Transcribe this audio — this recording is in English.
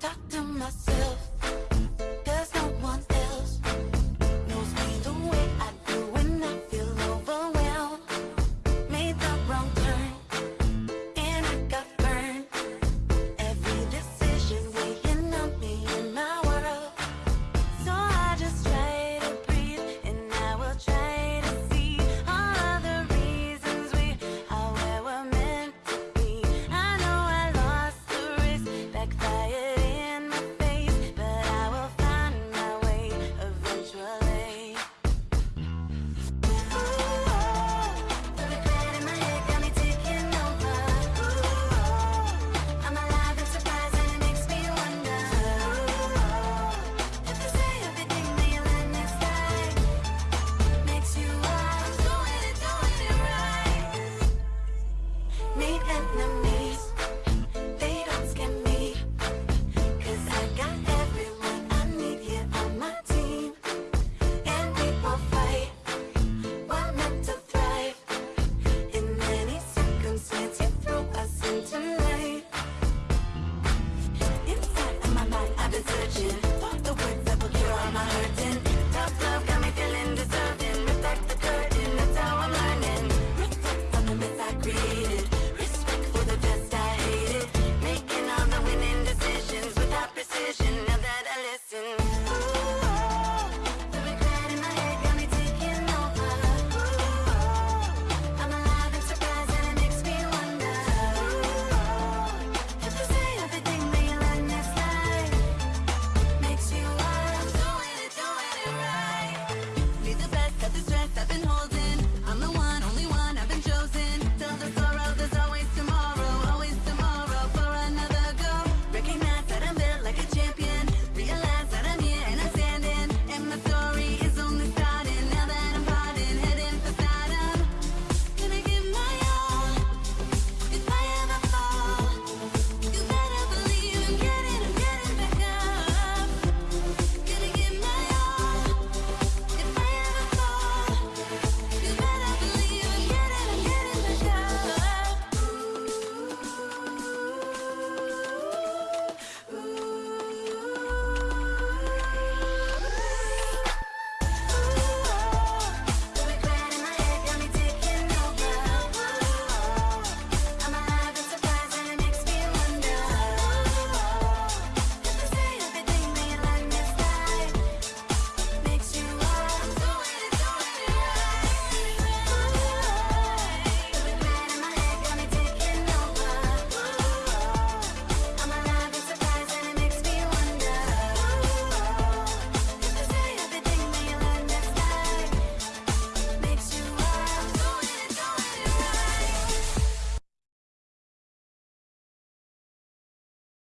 Talk to myself.